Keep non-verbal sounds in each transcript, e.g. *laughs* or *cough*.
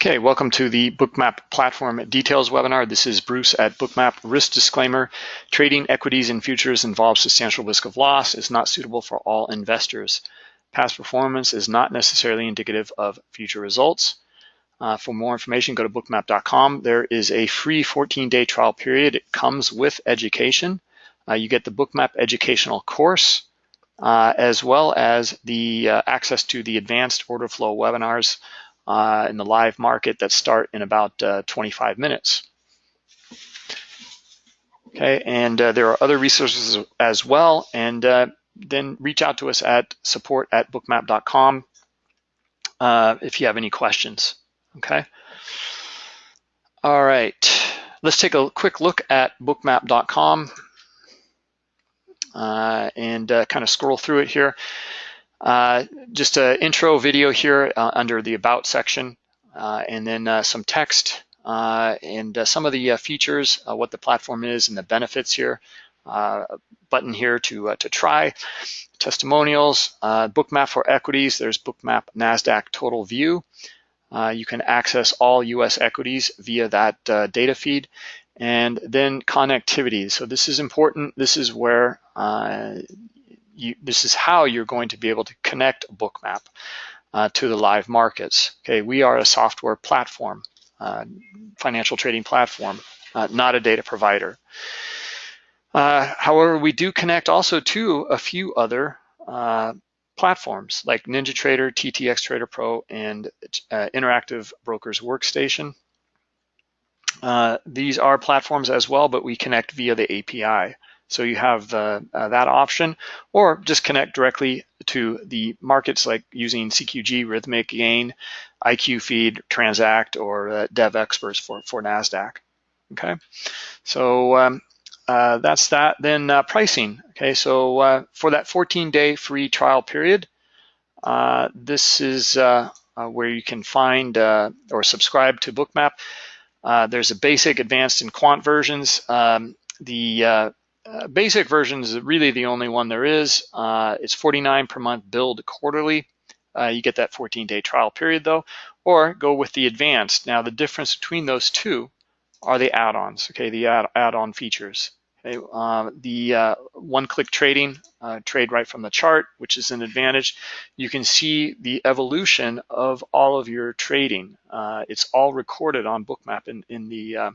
Okay, welcome to the Bookmap Platform Details webinar. This is Bruce at Bookmap. Risk disclaimer, trading equities and futures involves substantial risk of loss, is not suitable for all investors. Past performance is not necessarily indicative of future results. Uh, for more information, go to bookmap.com. There is a free 14-day trial period. It comes with education. Uh, you get the Bookmap educational course, uh, as well as the uh, access to the advanced order flow webinars uh, in the live market that start in about uh, 25 minutes. Okay, and uh, there are other resources as well. And uh, then reach out to us at support at bookmap.com uh, if you have any questions. Okay. All right, let's take a quick look at bookmap.com uh, and kind of scroll through it here. Uh, just an intro video here uh, under the About section, uh, and then uh, some text uh, and some of the features, what the platform is and the benefits here. button here to, to try, testimonials, bookmap for equities, there's bookmap NASDAQ total view. you can access all US equities via that data feed and then connectivity. So this is important. This is where uh, you, this is how you're going to be able to connect a Bookmap uh, to the live markets. Okay, we are a software platform, uh, financial trading platform, uh, not a data provider. Uh, however, we do connect also to a few other uh, platforms like NinjaTrader, TTX Trader Pro, and uh, Interactive Brokers Workstation. these are platforms as well, but we connect via the API. So you have uh, uh, that option, or just connect directly to the markets like using CQG, Rithmic, Gain, IQ Feed, Transact, or uh, Devexperts for, for NASDAQ. Okay, so um, uh, that's that. Then uh, pricing. Okay, so uh, for that 14-day free trial period, this is where you can find or subscribe to Bookmap. there's a basic, advanced, and quant versions. Um, the uh, basic version is really the only one there is. Uh, it's 49 per month billed quarterly. Uh, you get that 14-day trial period though, or go with the advanced. Now the difference between those two are the add-ons, okay, the add-on features. Okay, uh, the uh, one-click trading, trade right from the chart, which is an advantage. You can see the evolution of all of your trading. it's all recorded on Bookmap in, in the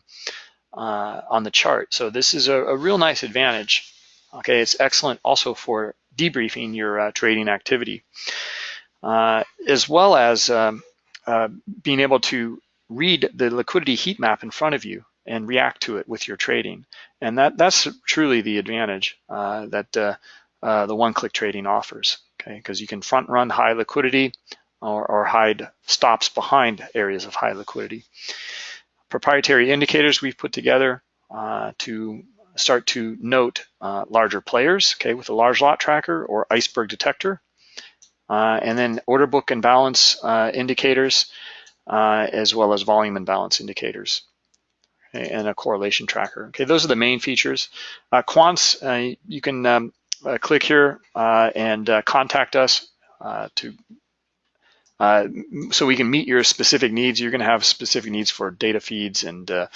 uh, on the chart. So this is a, a, real nice advantage. Okay, it's excellent also for debriefing your uh, trading activity, uh, as well as um, uh, being able to read the liquidity heat map in front of you and react to it with your trading. And that that's truly the advantage uh, that uh, the one-click trading offers. Okay, because you can front run high liquidity or, or hide stops behind areas of high liquidity proprietary indicators we've put together uh, to start to note uh, larger players, okay, with a large lot tracker or iceberg detector. Uh, and then order book imbalance uh, indicators, uh, as well as volume imbalance indicators. And a correlation tracker. Okay, those are the main features. Uh, quants, you can um, click here and contact us to uh, so we can meet your specific needs. You're going to have specific needs for data feeds and uh,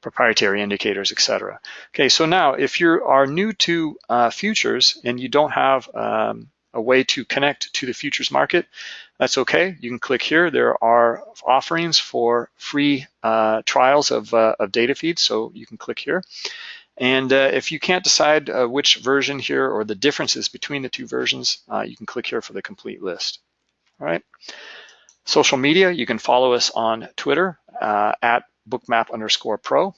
proprietary indicators, etc. Okay, so now if you are new to uh, futures and you don't have um, a way to connect to the futures market, that's okay. You can click here. There are offerings for free uh, trials of, uh, of data feeds, so you can click here. And uh, if you can't decide uh, which version here or the differences between the two versions, uh, you can click here for the complete list. All right. Social media, you can follow us on Twitter uh, at bookmap underscore pro.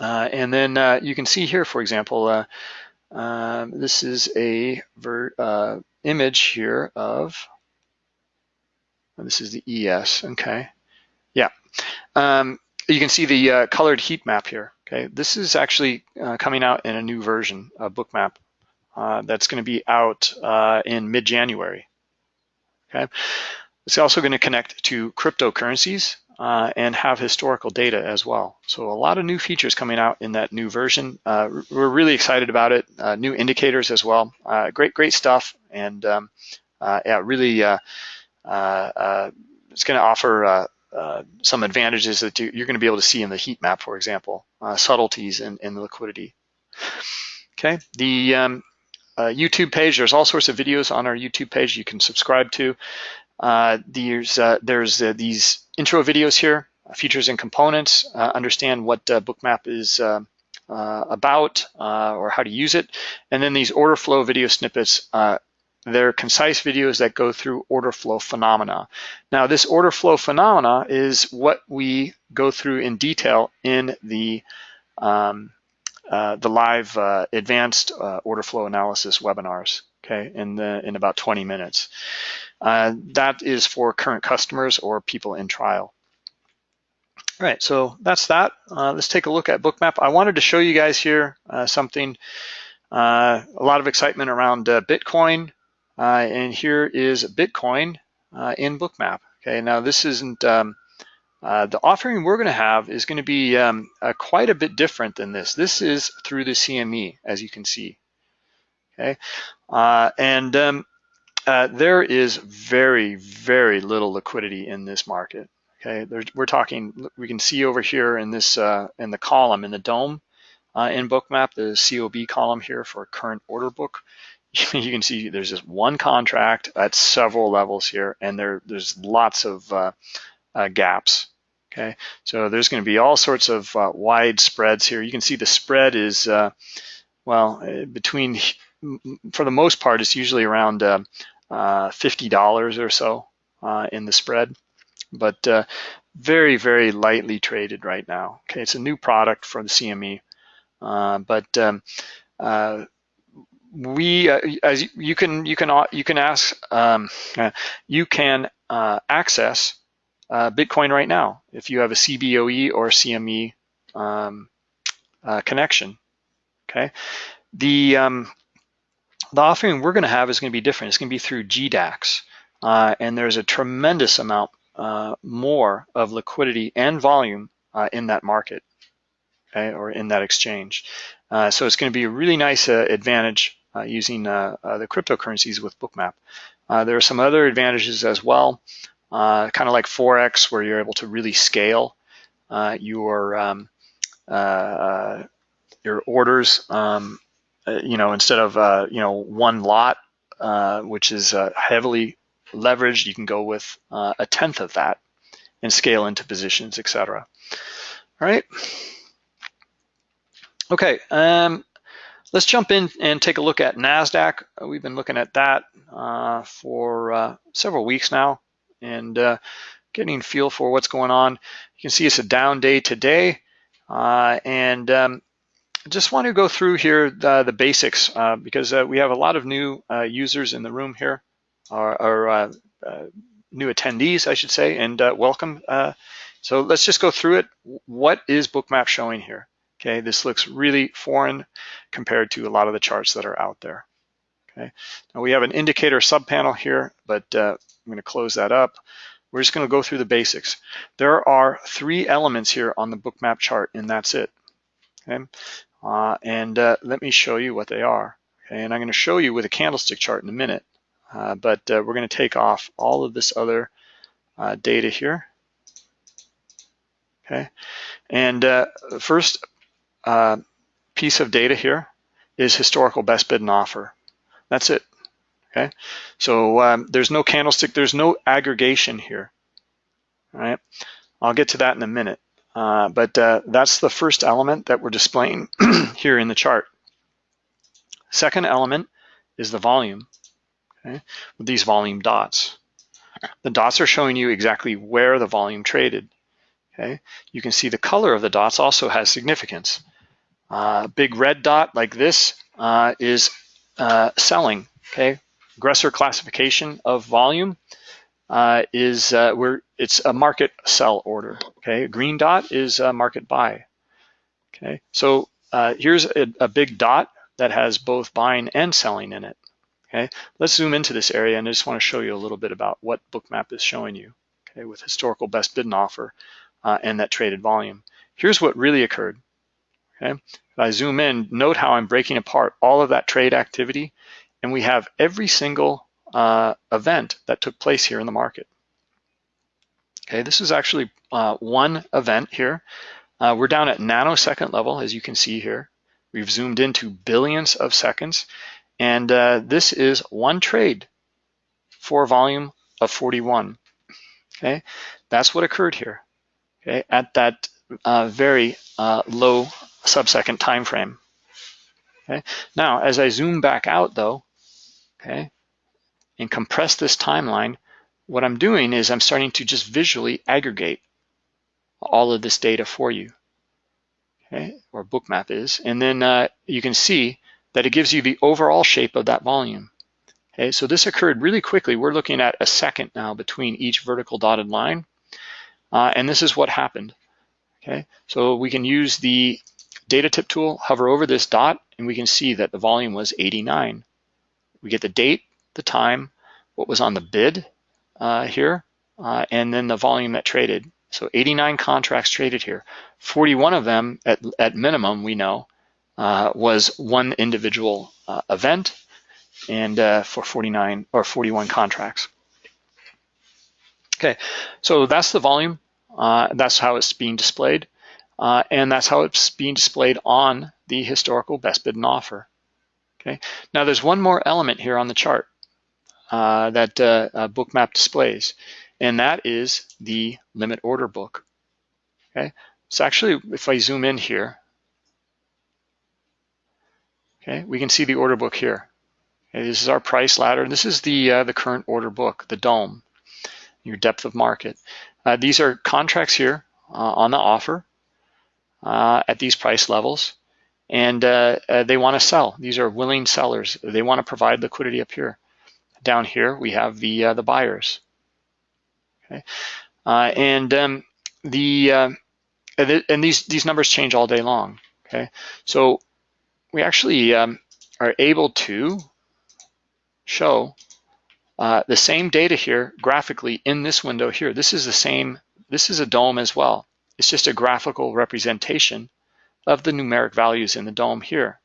Uh, and then uh, you can see here, for example, uh, um, this is a uh, image here of, this is the ES, okay. Yeah. Um, you can see the uh, colored heat map here, okay. This is actually coming out in a new version of Bookmap that's gonna be out in mid-January. Okay, it's also going to connect to cryptocurrencies uh, and have historical data as well. So a lot of new features coming out in that new version. Uh, we're really excited about it. Uh, new indicators as well. Uh, great, great stuff. And um, uh, yeah, really, uh, it's going to offer some advantages that you're going to be able to see in the heat map, for example, subtleties in, in the liquidity. Okay, the um, uh, YouTube page, there's all sorts of videos on our YouTube page you can subscribe to. Uh, there's uh, there's these intro videos here, features and components, understand what Bookmap is about or how to use it, and then these order flow video snippets they're concise videos that go through order flow phenomena. Now, this order flow phenomena is what we go through in detail in the um, uh, the live uh, advanced uh, order flow analysis webinars. Okay, in the in about 20 minutes. Uh, that is for current customers or people in trial. All right, so that's that. Uh, let's take a look at Bookmap. I wanted to show you guys here something. a lot of excitement around Bitcoin. Uh, and here is Bitcoin uh, in Bookmap. Okay, now this isn't, um, uh, the offering we're gonna have is gonna be um, quite a bit different than this. This is through the CME, as you can see. Okay, and um, uh, there is very, very little liquidity in this market. Okay, There's, we're talking, we can see over here in this, uh, in the column, in the DOM uh, in Bookmap, the COB column here for current order book. *laughs* you can see there's just one contract at several levels here, and there there's lots of uh, uh, gaps. Okay, so there's going to be all sorts of uh, wide spreads here. You can see the spread is uh, well uh, between *laughs* for the most part it's usually around uh, fifty dollars or so in the spread, but very very lightly traded right now. Okay, it's a new product from the CME, but um, we uh, as you can you can uh, you can ask um, uh, you can uh, access uh, Bitcoin right now if you have a CBOE or CME um, uh, connection. Okay, the um, the offering we're going to have is going to be different. It's going to be through GDAX, and there's a tremendous amount more of liquidity and volume in that market, okay, or in that exchange. so it's going to be a really nice advantage uh, using uh, uh, the cryptocurrencies with Bookmap. there are some other advantages as well, kind of like Forex, where you're able to really scale your um, your orders. Um, you know, instead of you know one lot, which is heavily leveraged, you can go with a tenth of that and scale into positions, etc. All right. Okay, um, Let's jump in and take a look at NASDAQ. Uh, we've been looking at that uh, for uh, several weeks now and uh, getting feel for what's going on. You can see it's a down day today. Uh, and um, just want to go through here the, the basics uh, because we have a lot of new users in the room here, or, or new attendees, I should say, and welcome. so let's just go through it. What is Bookmap showing here? Okay, this looks really foreign compared to a lot of the charts that are out there. Okay, now we have an indicator subpanel here, but uh, I'm going to close that up. We're just going to go through the basics. There are three elements here on the bookmap chart, and that's it. Okay, uh, and uh, let me show you what they are. Okay, and I'm going to show you with a candlestick chart in a minute, uh, but uh, we're going to take off all of this other uh, data here. Okay, and the first uh, piece of data here is historical best bid and offer. That's it. Okay, so um, there's no candlestick, there's no aggregation here. All right, I'll get to that in a minute. Uh, but uh, that's the first element that we're displaying *clears throat* here in the chart. Second element is the volume, okay, with these volume dots. The dots are showing you exactly where the volume traded. Okay, you can see the color of the dots also has significance. Uh, big red dot like this uh, is uh, selling, okay? Aggressor classification of volume uh, is uh, where it's a market sell order, okay? Green dot is a market buy, okay? So uh, here's a, a big dot that has both buying and selling in it, okay? Let's zoom into this area and I just wanna show you a little bit about what Bookmap is showing you, okay, with historical best bid and offer and that traded volume. Here's what really occurred. Okay, if I zoom in, note how I'm breaking apart all of that trade activity, and we have every single uh, event that took place here in the market. Okay, this is actually uh, one event here. Uh, we're down at nanosecond level, as you can see here. We've zoomed into billions of seconds, and uh, this is one trade for a volume of 41. Okay, that's what occurred here. Okay, at that uh, very uh, low sub-second time frame. Okay, now as I zoom back out though, okay, and compress this timeline, what I'm doing is I'm starting to just visually aggregate all of this data for you, okay, or bookmap is. And then uh, you can see that it gives you the overall shape of that volume. Okay, so this occurred really quickly. We're looking at a second now between each vertical dotted line. Uh, and this is what happened. Okay, so we can use the data tip tool, hover over this dot, and we can see that the volume was 89. We get the date, the time, what was on the bid uh, here, uh, and then the volume that traded. So 89 contracts traded here. 41 of them, at, at minimum, we know, uh, was one individual uh, event, and uh, for 49 or 41 contracts. Okay, so that's the volume. Uh, that's how it's being displayed. And that's how it's being displayed on the historical best bid and offer. Okay. Now there's one more element here on the chart uh, that uh, uh, Bookmap displays, and that is the limit order book. Okay. So actually, if I zoom in here, okay, we can see the order book here. Okay, this is our price ladder. This is the uh, the current order book, the DOM, your depth of market. Uh, these are contracts here uh, on the offer at these price levels, and uh, uh, they want to sell. These are willing sellers. They want to provide liquidity up here. Down here, we have the uh, the buyers. Okay, and um, the and these these numbers change all day long. Okay, so we actually um, are able to show uh, the same data here graphically in this window here. This is the same, this is a DOM as well. It's just a graphical representation of the numeric values in the DOM here.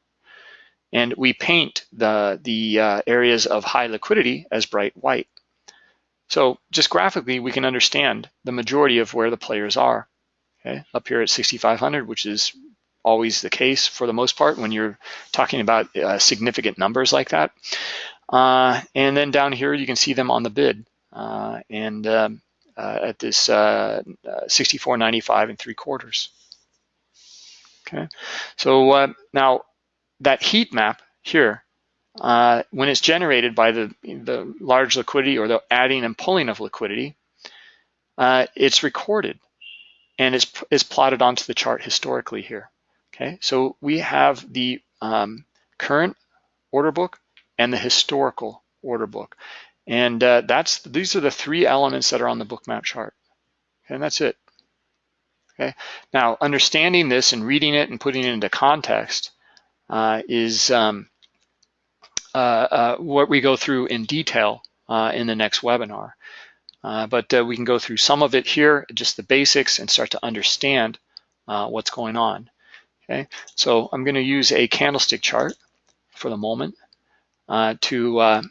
And we paint the, the uh, areas of high liquidity as bright white. So just graphically, we can understand the majority of where the players are. Okay, up here at 6,500, which is always the case for the most part when you're talking about uh, significant numbers like that. Uh, and then down here, you can see them on the bid. Uh, and um, uh, at this uh, 64.95 and three quarters. Okay, so uh, now that heat map here, uh, when it's generated by the, the large liquidity or the adding and pulling of liquidity, it's recorded and it's, it's plotted onto the chart historically here. Okay, so we have the um, current order book and the historical order book. And uh, that's these are the three elements that are on the bookmap chart. And that's it. Okay. Now, understanding this and reading it and putting it into context uh, is um, uh, uh what we go through in detail uh, in the next webinar. Uh, but we can go through some of it here, just the basics, and start to understand what's going on. Okay. So I'm going to use a candlestick chart for the moment. Uh, to uh,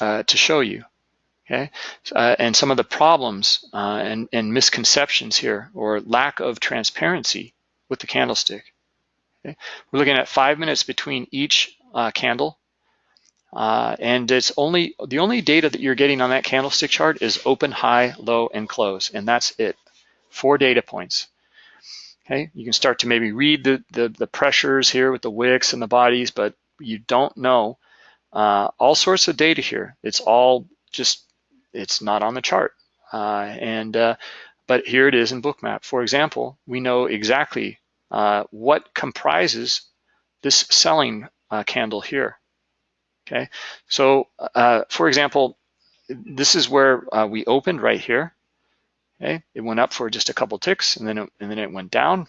uh, to show you. Okay, and some of the problems and, and misconceptions here, or lack of transparency with the candlestick. Okay? We're looking at five minutes between each candle, uh, and it's only the only data that you're getting on that candlestick chart is open, high, low, and close, and that's it. Four data points. Okay, you can start to maybe read the, the, the pressures here with the wicks and the bodies, but you don't know uh, all sorts of data here. It's all just, it's not on the chart. Uh, and uh, But here it is in Bookmap. For example, we know exactly uh, what comprises this selling candle here. Okay, so uh, for example, this is where we opened right here. Okay, it went up for just a couple ticks and then it, and then it went down.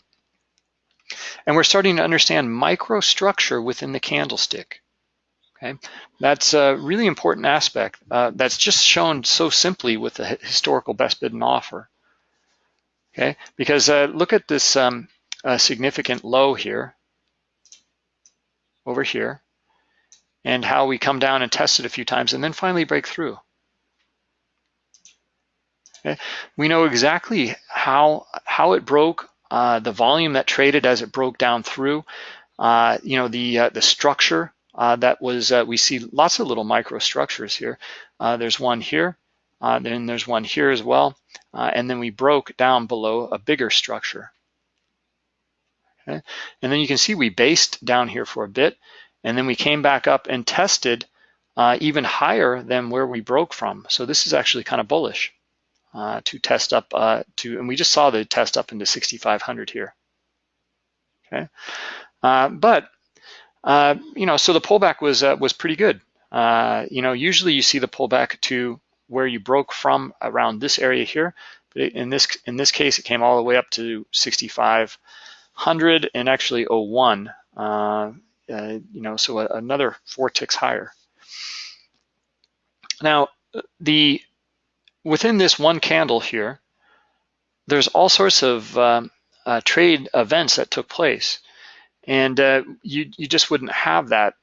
And we're starting to understand microstructure within the candlestick. Okay, that's a really important aspect uh, that's just shown so simply with the historical best bid and offer. Okay, because uh, look at this um, uh, significant low here, over here, and how we come down and test it a few times and then finally break through. Okay? We know exactly how, how it broke, uh, the volume that traded as it broke down through, uh, you know, the, uh, the structure uh, that was, uh, we see lots of little microstructures here. Uh, there's one here, then there's one here as well. and then we broke down below a bigger structure. Okay? And then you can see we based down here for a bit, and then we came back up and tested uh, even higher than where we broke from. So this is actually kind of bullish uh, to test up uh, to, and we just saw the test up into 6,500 here. Okay, uh, but uh, you know, so the pullback was uh, was pretty good. you know, usually you see the pullback to where you broke from around this area here, but in this in this case, it came all the way up to 6,500 and actually 01. you know, so another four ticks higher. Now, the within this one candle here, there's all sorts of um, uh, trade events that took place. And uh, you, you just wouldn't have that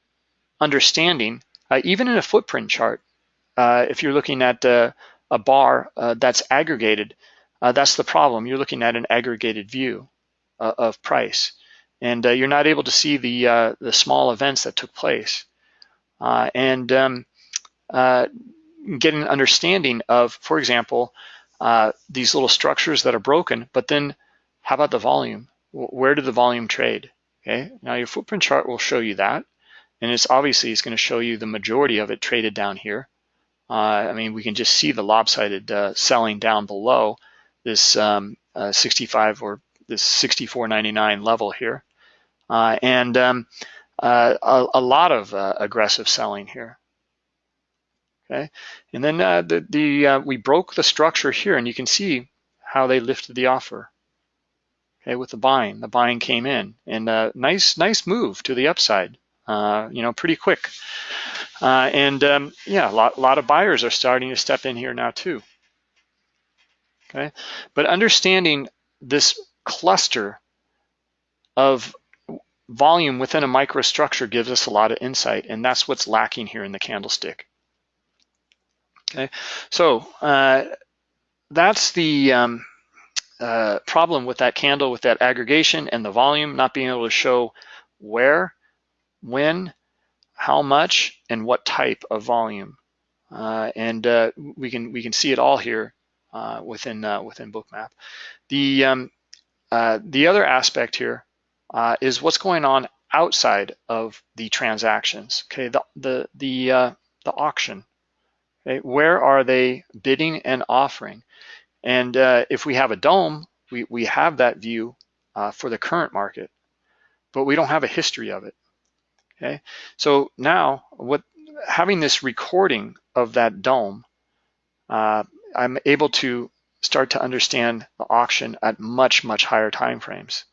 understanding, uh, even in a footprint chart. Uh, if you're looking at uh, a bar uh, that's aggregated, that's the problem. You're looking at an aggregated view of price. And you're not able to see the, the small events that took place. and um, get an understanding of, for example, uh, these little structures that are broken, but then how about the volume? Where did the volume trade? Okay, now your footprint chart will show you that. And it's obviously it's going to show you the majority of it traded down here. Uh, I mean, we can just see the lopsided uh, selling down below this um, uh, 65 or this 64.99 level here. Uh, and um, uh, a, a, lot of uh, aggressive selling here. Okay, and then the, the we broke the structure here, and you can see how they lifted the offer. Okay, with the buying, the buying came in, and uh, nice nice move to the upside. Uh, you know, pretty quick. Uh, and um, yeah, a lot, a lot of buyers are starting to step in here now too. Okay, but understanding this cluster of volume within a microstructure gives us a lot of insight, and that's what's lacking here in the candlestick. Okay, so uh, that's the um, uh, problem with that candle, with that aggregation and the volume, not being able to show where, when, how much, and what type of volume. Uh, and uh, we can we can see it all here uh, within uh, within Bookmap. The um, the other aspect here is what's going on outside of the transactions. Okay, the the the the auction Okay, where are they bidding and offering? And uh, if we have a DOM, we, we have that view uh, for the current market, but we don't have a history of it. Okay, so now what having this recording of that DOM, uh, I'm able to start to understand the auction at much, much higher time frames.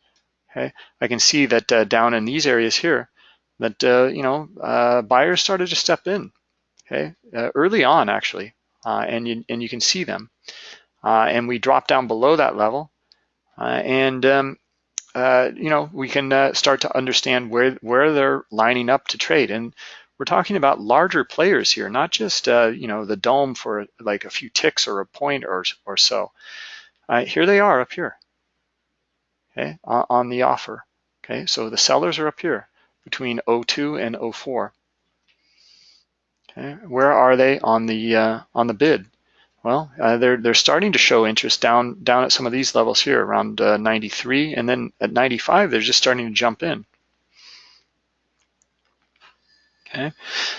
Okay, I can see that uh, down in these areas here, that uh, you know uh, buyers started to step in okay, uh, early on actually, and, you, and you can see them. Uh, and we drop down below that level, uh, and um, uh, you know we can start to understand where where they're lining up to trade. And we're talking about larger players here, not just you know the DOM for like a few ticks or a point or or so. here they are up here, okay, on the offer. Okay, so the sellers are up here between 02 and 04. Okay, where are they on the uh, on the bid? Well, uh, they're they're starting to show interest down down at some of these levels here, around uh, 93, and then at 95 they're just starting to jump in. Okay,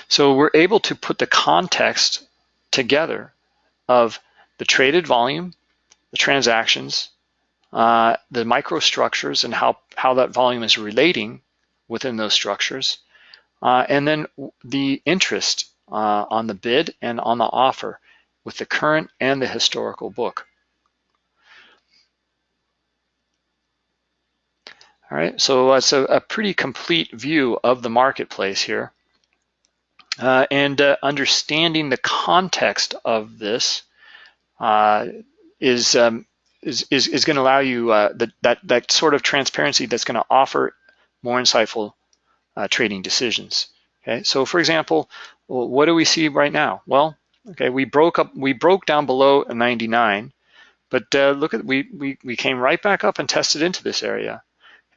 so we're able to put the context together of the traded volume, the transactions, uh, the microstructures, and how how that volume is relating within those structures, uh, and then the interest uh, on the bid and on the offer with the current and the historical book. All right, so it's a, a pretty complete view of the marketplace here. Uh, and uh, understanding the context of this uh, is, um, is, is, is going to allow you uh, the, that, that sort of transparency that's going to offer more insightful uh, trading decisions. Okay, so for example, what do we see right now? Well, okay, we broke up, we broke down below a 99, But uh, look at, we, we, we came right back up and tested into this area.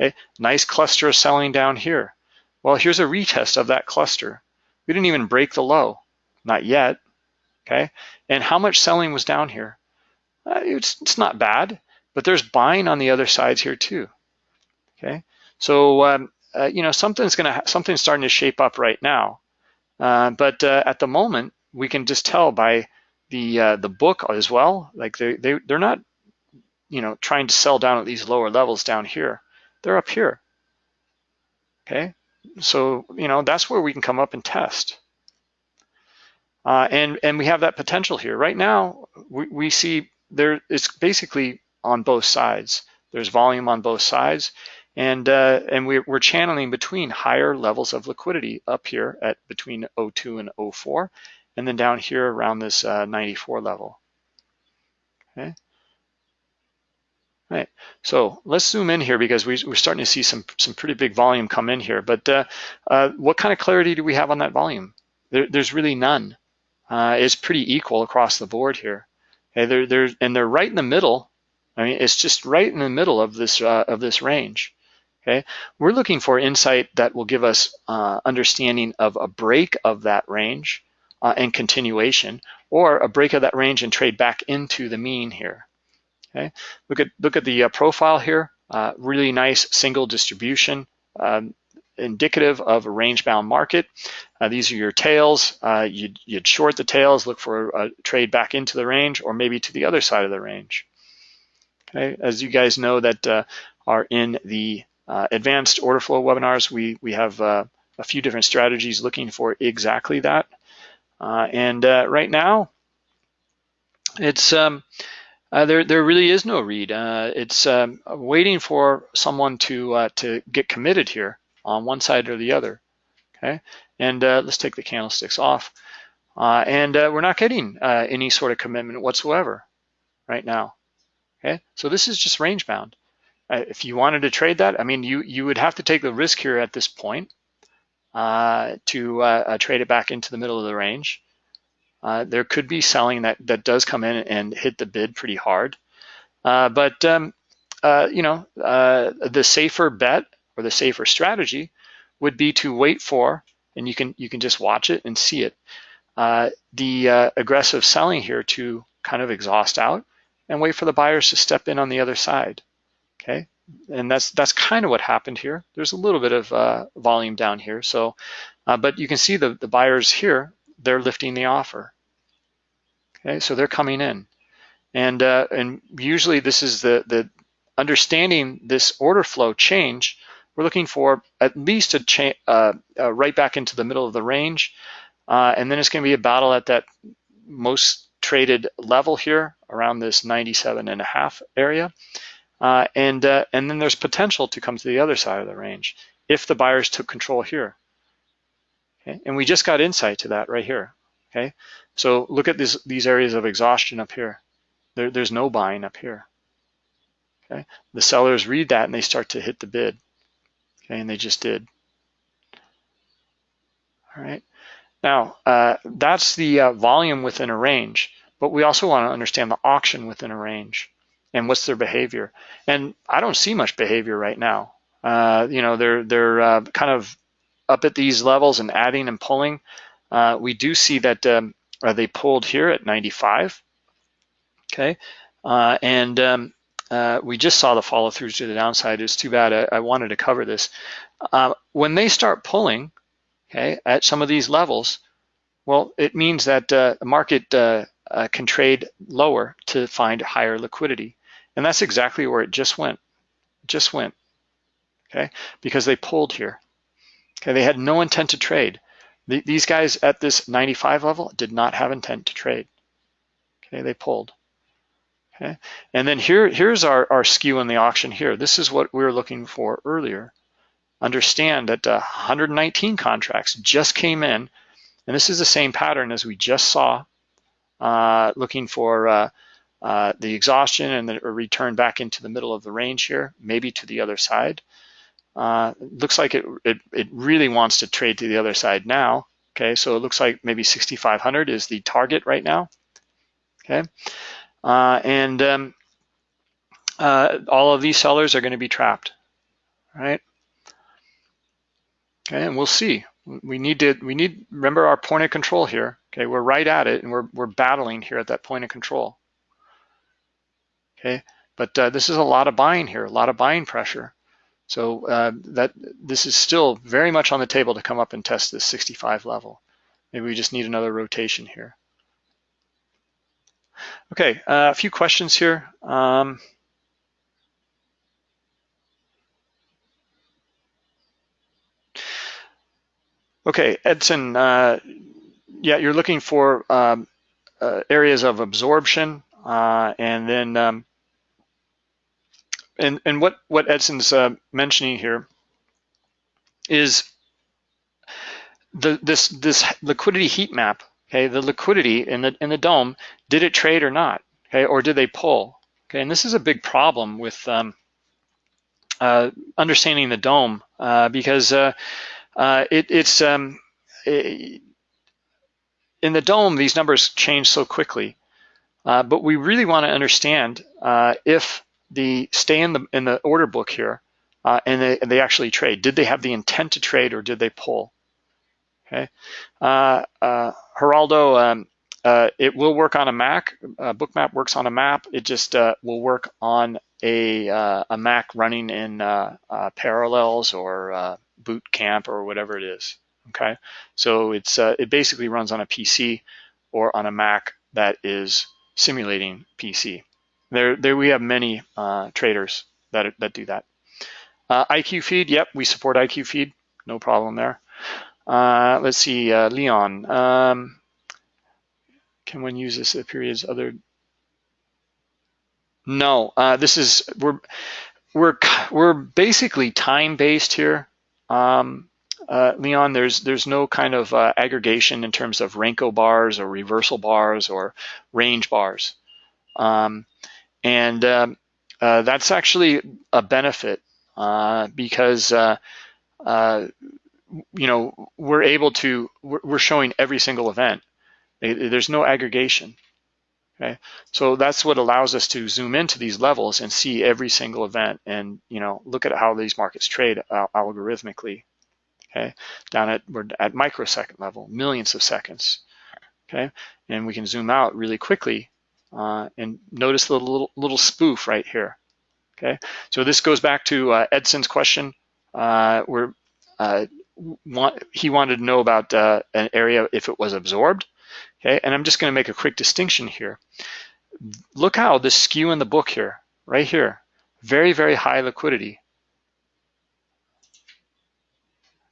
Okay, nice cluster of selling down here. Well, here's a retest of that cluster. We didn't even break the low, not yet, okay? And how much selling was down here? Uh, it's, it's not bad, but there's buying on the other sides here too, okay? So, um, uh, you know, something's gonna, something's starting to shape up right now. Uh, but uh, at the moment, we can just tell by the uh, the book as well, like they, they, they're not, you know, trying to sell down at these lower levels down here. They're up here, okay? So, you know, that's where we can come up and test. Uh, and, and we have that potential here. Right now, we, we see there it's basically on both sides. There's volume on both sides. And, uh, and we're, we're channeling between higher levels of liquidity up here at between 02 and 04, and then down here around this uh, 94 level. Okay. Right, so let's zoom in here because we, are starting to see some, some pretty big volume come in here. But uh, uh, what kind of clarity do we have on that volume? There, there's really none. Uh, it's pretty equal across the board here. Okay, they're, they're, and they're right in the middle. I mean, it's just right in the middle of this uh, of this range. Okay, we're looking for insight that will give us uh, understanding of a break of that range uh, and continuation, or a break of that range and trade back into the mean here. Okay, look at look at the uh, profile here. Uh, really nice single distribution, um, indicative of a range-bound market. Uh, these are your tails. Uh, you'd, you'd, short the tails, look for a trade back into the range, or maybe to the other side of the range. Okay, as you guys know that uh, are in the advanced order flow webinars, we we have a few different strategies looking for exactly that. And right now, it's um, uh, there, there really is no read. Uh, it's um, waiting for someone to uh, to get committed here on one side or the other. Okay, and uh, let's take the candlesticks off. Uh, and uh, we're not getting any sort of commitment whatsoever right now. Okay, so this is just range bound. if you wanted to trade that, I mean, you you would have to take the risk here at this point to trade it back into the middle of the range. Uh, there could be selling that, that does come in and hit the bid pretty hard. Uh, but, um, uh, you know, uh, the safer bet or the safer strategy would be to wait for, and you can, you can just watch it and see it, uh, the aggressive selling here to kind of exhaust out and wait for the buyers to step in on the other side, okay? And that's that's kind of what happened here. There's a little bit of volume down here, so, but you can see the, the buyers here they're lifting the offer. Okay, so they're coming in. And, uh, and usually this is the, the understanding this order flow change, we're looking for at least a change uh, uh, right back into the middle of the range. Uh, and then it's gonna be a battle at that most traded level here around this 97 and a half area. Uh, and, uh, and then there's potential to come to the other side of the range if the buyers took control here. Okay? And we just got insight to that right here. Okay, so look at this, these areas of exhaustion up here. There, there's no buying up here. Okay, the sellers read that and they start to hit the bid. Okay, and they just did. All right, now uh, that's the uh, volume within a range, but we also want to understand the auction within a range and what's their behavior. And I don't see much behavior right now. Uh, you know, they're they're uh, kind of up at these levels and adding and pulling. Uh, we do see that um, uh, they pulled here at 95, okay? Uh, and um, uh, we just saw the follow throughs to the downside. It's too bad I, I wanted to cover this. When they start pulling, okay, at some of these levels, well, it means that the market can trade lower to find higher liquidity. And that's exactly where it just went, just went, okay? Because they pulled here. Okay, they had no intent to trade. The, these guys at this 95 level did not have intent to trade. Okay, they pulled. Okay, and then here, here's our, our skew in the auction here. This is what we were looking for earlier. Understand that uh, 119 contracts just came in, and this is the same pattern as we just saw, uh, looking for uh, uh the exhaustion and the return back into the middle of the range here, maybe to the other side. Uh, looks like it, it, it really wants to trade to the other side now. Okay, so it looks like maybe 6,500 is the target right now. Okay, uh, and um, uh, all of these sellers are going to be trapped, right? Okay, and we'll see. We need to, we need, remember our point of control here. Okay, we're right at it and we're, we're battling here at that point of control. Okay, but uh, this is a lot of buying here, a lot of buying pressure. So uh, that this is still very much on the table to come up and test this 65 level. Maybe we just need another rotation here. Okay, uh, a few questions here. Um, okay, Edson, uh, yeah, you're looking for um, uh, areas of absorption uh, and then um, and and what what Edson's uh, mentioning here is the this this liquidity heat map. Okay, the liquidity in the in the DOM did it trade or not? Okay, or did they pull? Okay, and this is a big problem with um, uh, understanding the DOM uh, because uh, uh, it, it's um, it, in the DOM these numbers change so quickly, uh, but we really want to understand if the stay in the in the order book here, uh, and they they actually trade. Did they have the intent to trade or did they pull? Okay, uh, uh, Geraldo, um, uh, it will work on a Mac. Uh, Bookmap works on a map. It just uh, will work on a a Mac running in Parallels or Boot Camp or whatever it is. Okay, so it's it basically runs on a PC or on a Mac that is simulating PC. There, there we have many uh, traders that, that do that. Uh, IQ feed, yep, we support IQ feed, no problem there. Uh, let's see, uh, Leon, um, can one use this at periods other? No, uh, this is, we're, we're, we're basically time-based here. Um, uh, Leon, there's there's no kind of uh, aggregation in terms of Renko bars or reversal bars or range bars. Um, and um, uh, that's actually a benefit uh, because, uh, uh, you know, we're able to, we're showing every single event. There's no aggregation. Okay, so that's what allows us to zoom into these levels and see every single event and you know look at how these markets trade algorithmically. Okay, down at we're at microsecond level, millions of seconds. Okay, and we can zoom out really quickly uh, and notice the little, little spoof right here. Okay, so this goes back to uh, Edson's question uh, where uh, want, he wanted to know about uh, an area if it was absorbed. Okay, and I'm just going to make a quick distinction here. Look how the skew in the book here, right here, very, very high liquidity.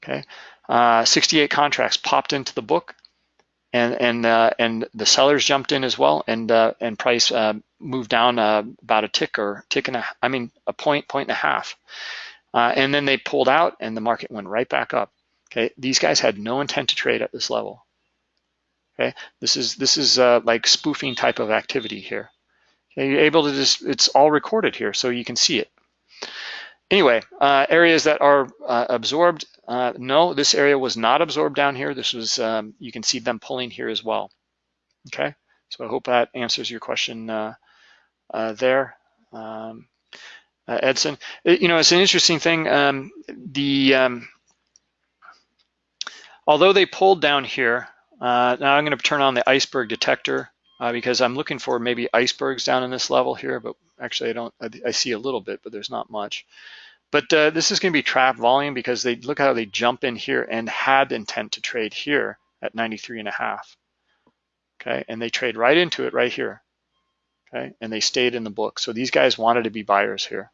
Okay, uh, 68 contracts popped into the book and and uh, and the sellers jumped in as well, and uh, and price uh, moved down uh, about a tick or tick and a, I mean a point point and a half, uh, and then they pulled out, and the market went right back up. Okay, these guys had no intent to trade at this level. Okay, this is this is uh, like spoofing type of activity here. Okay, you're able to just it's all recorded here, so you can see it. Anyway, areas that are absorbed, uh, no, this area was not absorbed down here. This was, um, you can see them pulling here as well. Okay, so I hope that answers your question uh, uh, there. Um, uh, Edson, it, you know, it's an interesting thing. Um, the um, Although they pulled down here, now I'm gonna turn on the iceberg detector because I'm looking for maybe icebergs down in this level here, but actually I don't, I, I see a little bit, but there's not much. But uh, this is going to be trap volume because they look how they jump in here and had intent to trade here at 93 and a half. Okay, and they trade right into it right here. Okay, and they stayed in the book. So these guys wanted to be buyers here.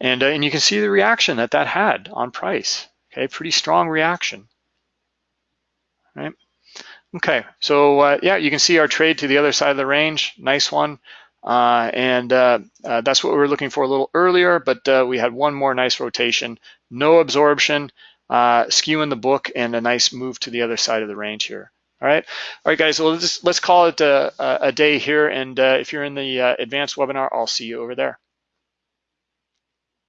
And, uh, and you can see the reaction that that had on price. Okay, pretty strong reaction. Right. Okay, so uh, yeah, you can see our trade to the other side of the range. Nice one. Uh, and uh, uh, that's what we were looking for a little earlier, but uh, we had one more nice rotation, no absorption, uh, skew in the book, and a nice move to the other side of the range here. All right, all right, guys. Well, let's let's call it a, a day here, and uh, if you're in the advanced webinar, I'll see you over there.